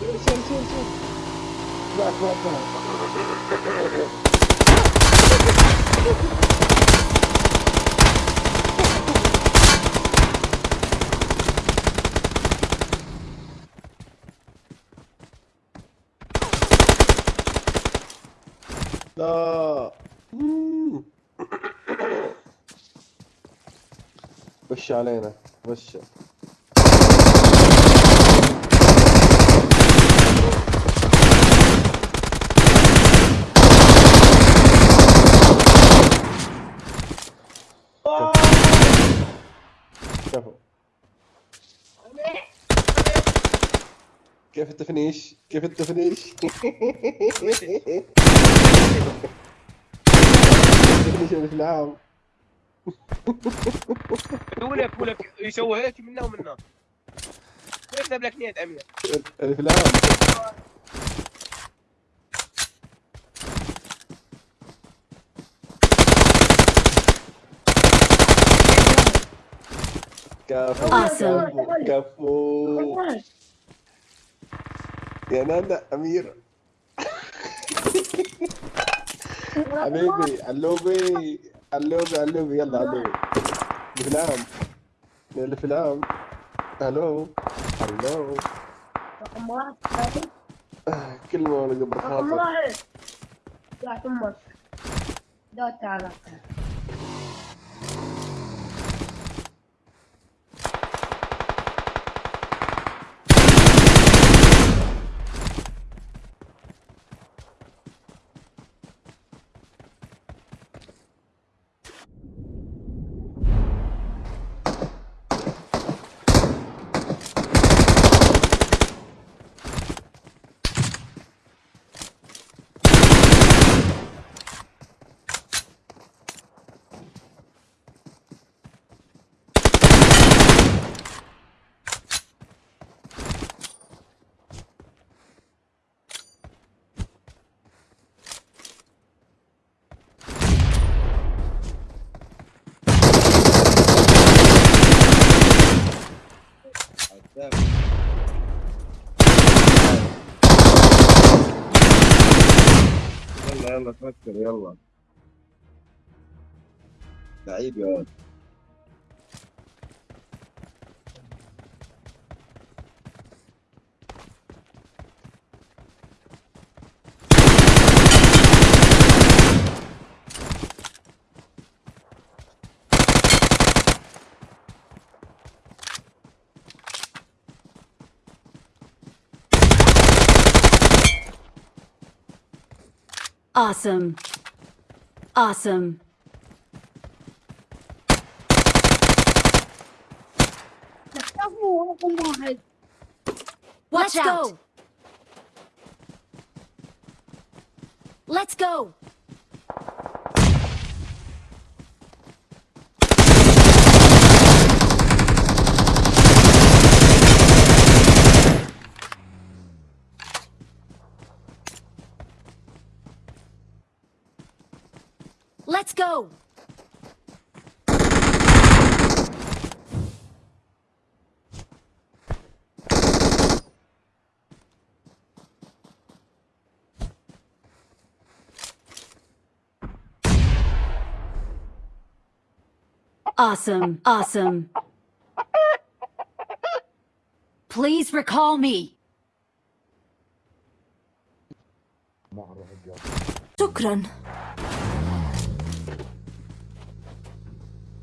شيل شيل شيل لا. وش علينا وش كفو كيف التفنيش؟ كيف التفنيش؟ التفنيش اللي العام. ولك ولك يسوي هيك منا ومنا يكتب لك نيت أمير؟ اللي كفو Awesome. كفو. كفو يا نانا أمير. حبيبي علوبي علوبي علوبي يلا علوبي في العام اللي في العام ألو ألو رقم واحد كلمة ولا قبل رقم خاطر واحد يا أمك لا تعال. يلا تفكر يلا. لعيب يا ولد. Awesome. Awesome. Watch Let's out. go. Let's go. Let's go. Awesome. Awesome. Please recall me. شكرا.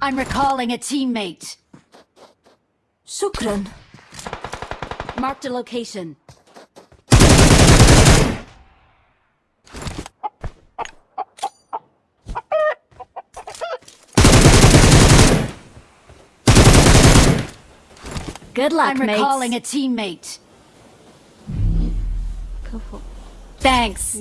I'm recalling a teammate. Sukran. Marked a location. Good luck, I'm mates. recalling a teammate. Thanks.